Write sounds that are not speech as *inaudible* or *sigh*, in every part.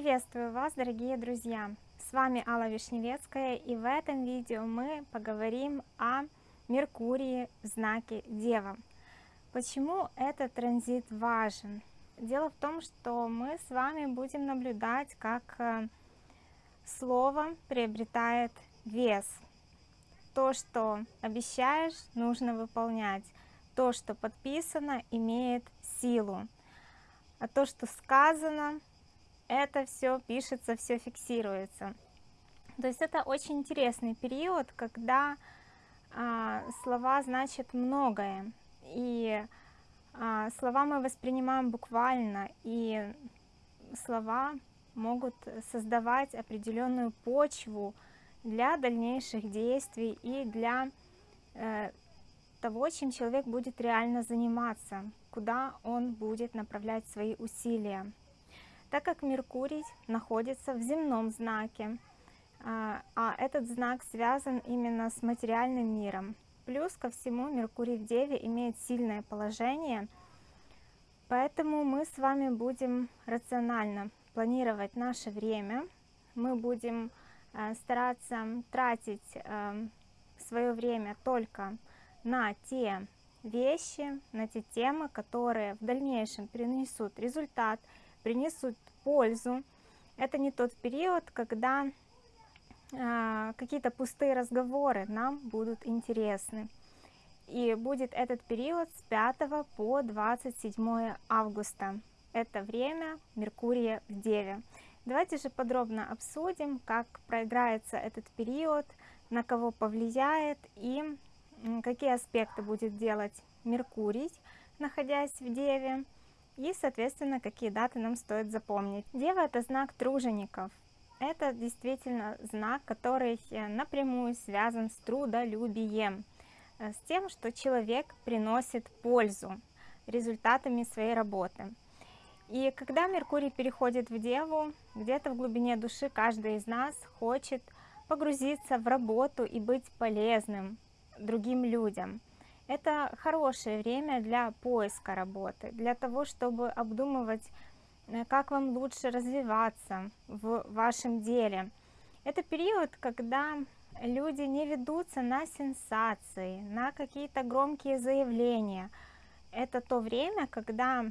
Приветствую вас, дорогие друзья! С вами Алла Вишневецкая, и в этом видео мы поговорим о Меркурии в знаке Дева. Почему этот транзит важен? Дело в том, что мы с вами будем наблюдать, как э, слово приобретает вес. То, что обещаешь, нужно выполнять. То, что подписано, имеет силу. А то, что сказано, это все пишется, все фиксируется. То есть это очень интересный период, когда а, слова значат многое. И а, слова мы воспринимаем буквально, и слова могут создавать определенную почву для дальнейших действий и для э, того, чем человек будет реально заниматься, куда он будет направлять свои усилия так как Меркурий находится в земном знаке, а, а этот знак связан именно с материальным миром. Плюс ко всему Меркурий в Деве имеет сильное положение, поэтому мы с вами будем рационально планировать наше время, мы будем а, стараться тратить а, свое время только на те вещи, на те темы, которые в дальнейшем принесут результат, принесут пользу. Это не тот период, когда э, какие-то пустые разговоры нам будут интересны. И будет этот период с 5 по 27 августа. Это время Меркурия в Деве. Давайте же подробно обсудим, как проиграется этот период, на кого повлияет и какие аспекты будет делать Меркурий, находясь в Деве и, соответственно, какие даты нам стоит запомнить. Дева – это знак тружеников. Это действительно знак, который э, напрямую связан с трудолюбием, э, с тем, что человек приносит пользу результатами своей работы. И когда Меркурий переходит в Деву, где-то в глубине души каждый из нас хочет погрузиться в работу и быть полезным другим людям. Это хорошее время для поиска работы, для того, чтобы обдумывать, э, как вам лучше развиваться в вашем деле. Это период, когда люди не ведутся на сенсации, на какие-то громкие заявления. Это то время, когда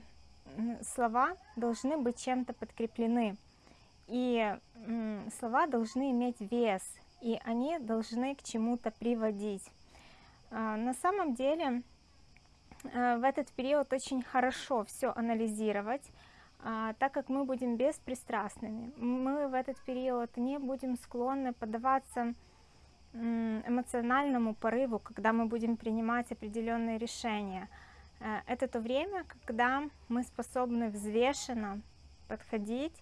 слова должны быть чем-то подкреплены. И слова должны иметь вес, и они должны к чему-то приводить. А, на самом деле э, в этот период очень хорошо все анализировать, а, так как мы будем беспристрастными. Мы в этот период не будем склонны поддаваться эмоциональному порыву, когда мы будем принимать определенные решения. Э, это то время, когда мы способны взвешенно подходить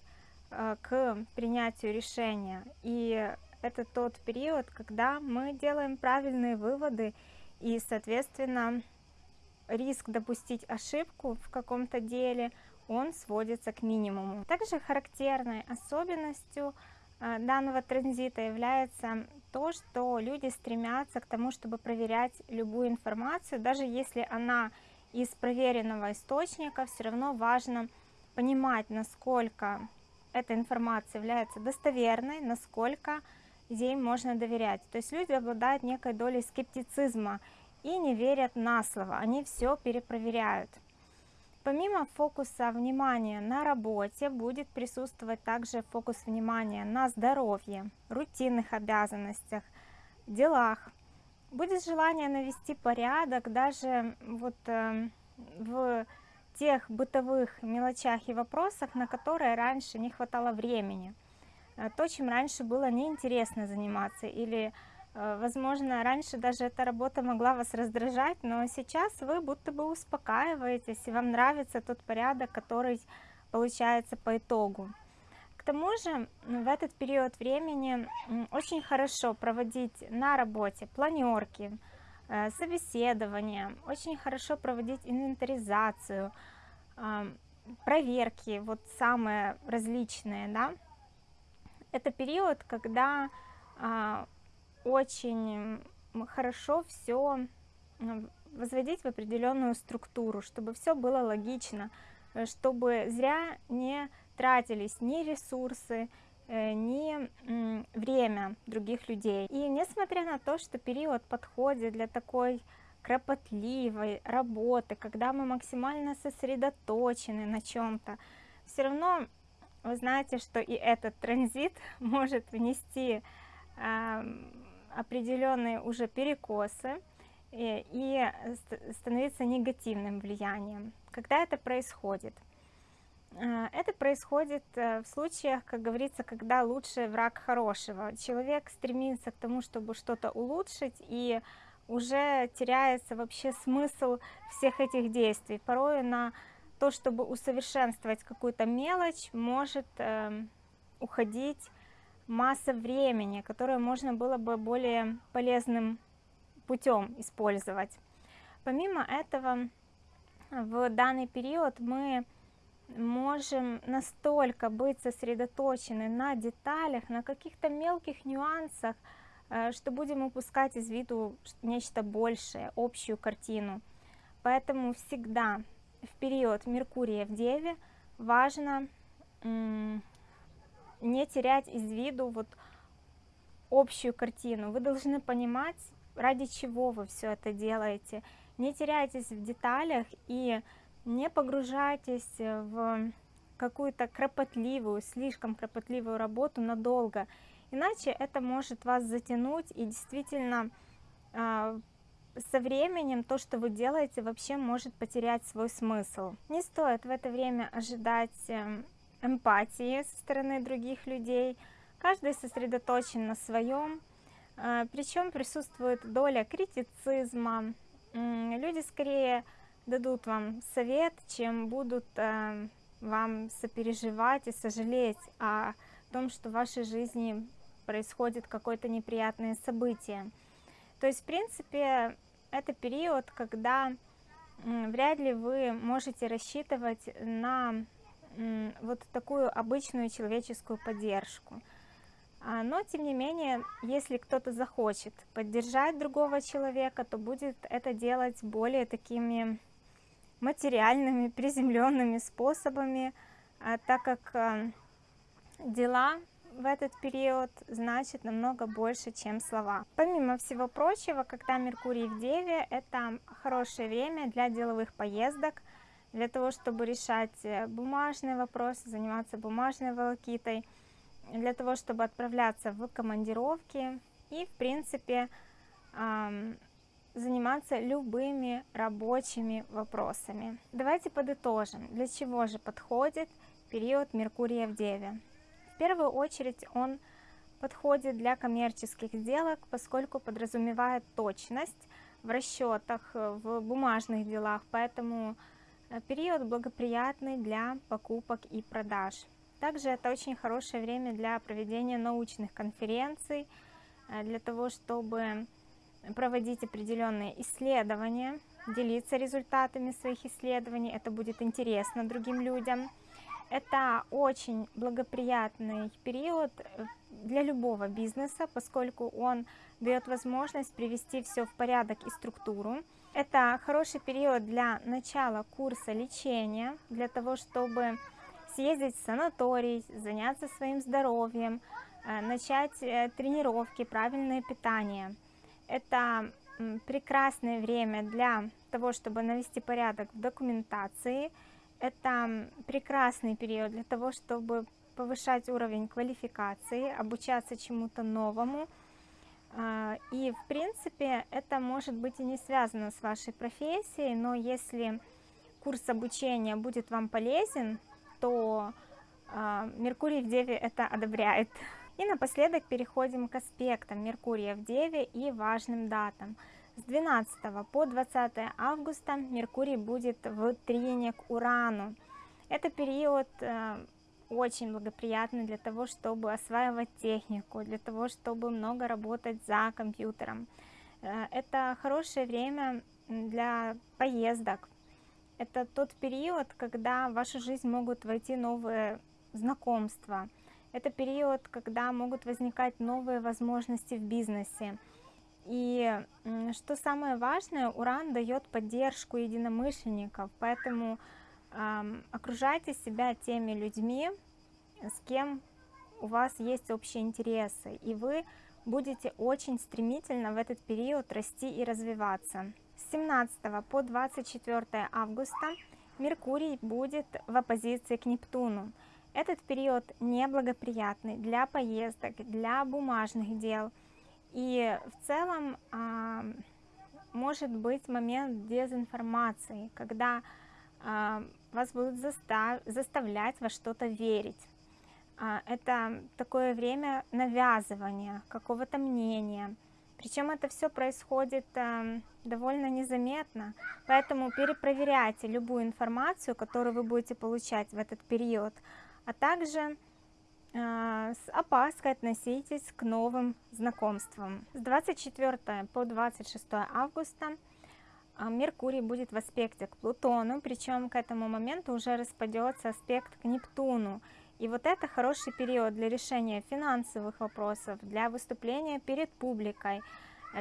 э, к принятию решения. И это тот период, когда мы делаем правильные выводы и, соответственно, риск допустить ошибку в каком-то деле, он сводится к минимуму. Также характерной особенностью э, данного транзита является то, что люди стремятся к тому, чтобы проверять любую информацию, даже если она из проверенного источника, все равно важно понимать, насколько эта информация является достоверной, насколько ей можно доверять. То есть люди обладают некой долей скептицизма и не верят на слово, они все перепроверяют. Помимо фокуса внимания на работе будет присутствовать также фокус внимания на здоровье, рутинных обязанностях, делах. Будет желание навести порядок даже вот э, в тех бытовых мелочах и вопросах, на которые раньше не хватало времени. Э, то, чем раньше было неинтересно заниматься, или, э, возможно, раньше даже эта работа могла вас раздражать, но сейчас вы будто бы успокаиваетесь, и вам нравится тот порядок, который получается по итогу. К тому же в этот период времени очень хорошо проводить на работе планерки, э, собеседования, очень хорошо проводить инвентаризацию, проверки, вот самые различные, да, это период, когда а, очень хорошо все возводить в определенную структуру, чтобы все было логично, э, чтобы зря не тратились ни ресурсы, э, ни время других людей. И несмотря на то, что период подходит для такой кропотливой работы, когда мы максимально сосредоточены на чем-то, все равно вы знаете, что и этот транзит *laughs* может внести э, определенные уже перекосы и, и становиться негативным влиянием. Когда это происходит? Э, это происходит э, в случаях, как говорится, когда лучший враг хорошего. Человек стремится к тому, чтобы что-то улучшить, и уже теряется вообще смысл всех этих действий. Порой на то, чтобы усовершенствовать какую-то мелочь, может э, уходить масса времени, которое можно было бы более полезным путем использовать. Помимо этого, в данный период мы можем настолько быть сосредоточены на деталях, на каких-то мелких нюансах, Э, что будем упускать из виду нечто большее, общую картину. Поэтому всегда в период Меркурия в Деве важно не терять из виду вот общую картину. Вы должны понимать, ради чего вы все это делаете. Не теряйтесь в деталях и не погружайтесь в какую-то кропотливую, слишком кропотливую работу надолго иначе это может вас затянуть и действительно а, со временем то, что вы делаете, вообще может потерять свой смысл. Не стоит в это время ожидать эм, эмпатии со стороны других людей. Каждый сосредоточен на своем, а, причем присутствует доля критицизма. Люди скорее дадут вам совет, чем будут э, вам сопереживать и сожалеть о том, что в вашей жизни происходит какое-то неприятное событие. То есть, в принципе, это период, когда вряд ли вы можете рассчитывать на вот такую обычную человеческую поддержку. А, но, тем не менее, если кто-то захочет поддержать другого человека, то будет это делать более такими материальными, *laughs* приземленными способами, а, так как а, дела в этот период значит намного больше, чем слова. Помимо всего прочего, когда Меркурий в Деве, это хорошее время для деловых поездок, для того, чтобы решать э, бумажные вопросы, заниматься бумажной волокитой, для того, чтобы отправляться в командировки и, в принципе, заниматься любыми рабочими вопросами. Давайте подытожим, для чего же подходит период Меркурия в Деве. В первую очередь он подходит для коммерческих сделок, поскольку подразумевает точность в расчетах, в бумажных делах, поэтому э, период благоприятный для покупок и продаж. Также это очень хорошее время для проведения научных конференций, э, для того, чтобы проводить определенные исследования, делиться результатами своих исследований, это будет интересно другим людям. Это очень благоприятный период э, для любого бизнеса, поскольку он дает возможность привести все в порядок и структуру. Это хороший период для начала курса лечения, для того, чтобы съездить в санаторий, заняться своим здоровьем, э, начать э, тренировки, правильное питание. Это прекрасное время для того, чтобы навести порядок в документации, это прекрасный период для того, чтобы повышать уровень квалификации, обучаться чему-то новому. А, и, в принципе, это может быть и не связано с вашей профессией, но если курс обучения будет вам полезен, то а, Меркурий в Деве это одобряет. И напоследок переходим к аспектам Меркурия в Деве и важным датам. С 12 по 20 августа Меркурий будет в трине к Урану. Это период э, очень благоприятный для того, чтобы осваивать технику, для того, чтобы много работать за компьютером. Э, это хорошее время для поездок. Это тот период, когда в вашу жизнь могут войти новые знакомства. Это период, когда могут возникать новые возможности в бизнесе. И что самое важное, Уран дает поддержку единомышленников, поэтому э, окружайте себя теми людьми, с кем у вас есть общие интересы, и вы будете очень стремительно в этот период расти и развиваться. С 17 по 24 августа Меркурий будет в оппозиции к Нептуну. Этот период неблагоприятный для поездок, для бумажных дел. И в целом а, может быть момент дезинформации, когда а, вас будут застав, заставлять во что-то верить. А, это такое время навязывания какого-то мнения. Причем это все происходит довольно незаметно, поэтому перепроверяйте любую информацию, которую вы будете получать в этот период, а также с опаской относитесь к новым знакомствам. С 24 по 26 августа э, Меркурий будет в аспекте к Плутону, причем к этому моменту уже распадется аспект к Нептуну, и вот это хороший период для решения финансовых вопросов, для выступления перед публикой,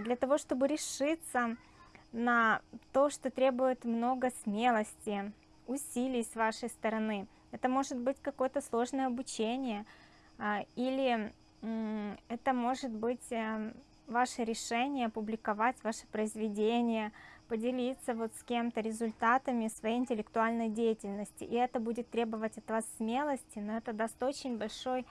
для того, чтобы решиться на то, что требует много смелости, усилий с вашей стороны. Это может быть какое-то сложное обучение, а, или это может быть э, ваше решение публиковать ваше произведение, поделиться вот с кем-то результатами своей интеллектуальной деятельности. И это будет требовать от вас смелости, но это даст очень большой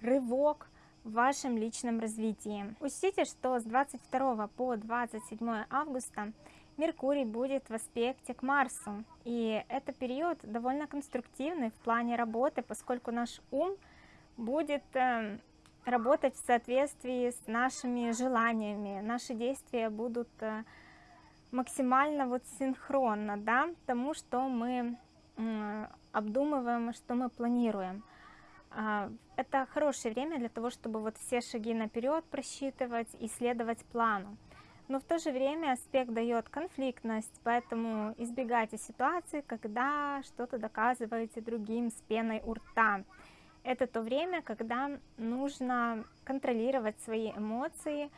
рывок в вашем личном развитии. Учтите, что с 22 по 27 августа Меркурий будет в аспекте к Марсу. И это период довольно конструктивный в плане работы, поскольку наш ум будет э, работать в соответствии с нашими желаниями. Наши действия будут э, максимально вот синхронно, да, тому, что мы обдумываем, что мы планируем. А, это хорошее время для того, чтобы вот все шаги наперед просчитывать и следовать плану. Но в то же время аспект дает конфликтность, поэтому избегайте ситуации, когда что-то доказываете другим с пеной у рта. Это то время, когда нужно контролировать свои эмоции,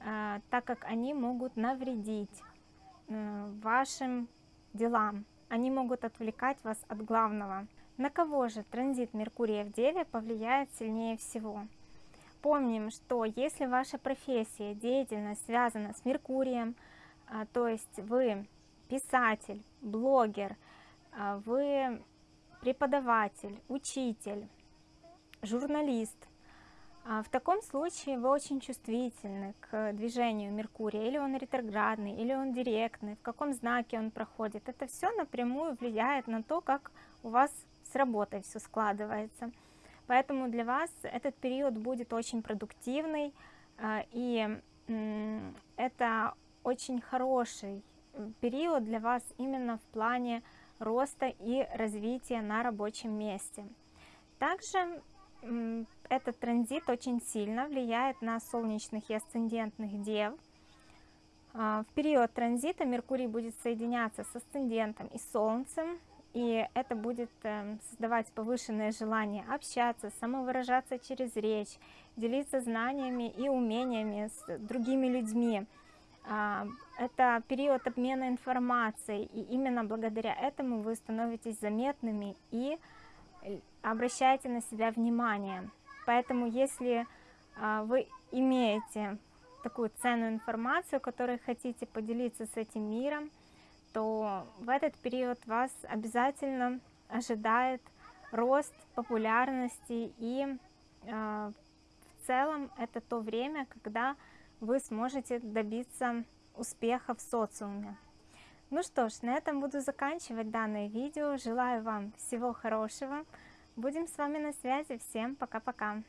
а, так как они могут навредить Э, вашим делам. Они могут отвлекать вас от главного. На кого же транзит Меркурия в Деве повлияет сильнее всего? Помним, что если ваша профессия, деятельность связана с Меркурием, а, то есть вы писатель, блогер, вы преподаватель, учитель, журналист, а, в таком случае вы очень чувствительны к движению Меркурия, или он ретроградный, или он директный, в каком знаке он проходит. Это все напрямую влияет на то, как у вас с работой все складывается. Поэтому для вас этот период будет очень продуктивный, а, и это очень хороший период для вас именно в плане роста и развития на рабочем месте. Также этот транзит очень сильно влияет на солнечных и асцендентных дев. А, в период транзита Меркурий будет соединяться с асцендентом и Солнцем, и это будет эм, создавать повышенное желание общаться, самовыражаться через речь, делиться знаниями и умениями с другими людьми. А, это период обмена информацией, и именно благодаря этому вы становитесь заметными и э, обращаете на себя внимание. Поэтому если а, вы имеете такую ценную информацию, которой хотите поделиться с этим миром, то в этот период вас обязательно ожидает рост популярности и э, в целом это то время, когда вы сможете добиться успеха в социуме. Ну что ж, на этом буду заканчивать данное видео. Желаю вам всего хорошего. Будем с вами на связи. Всем пока-пока.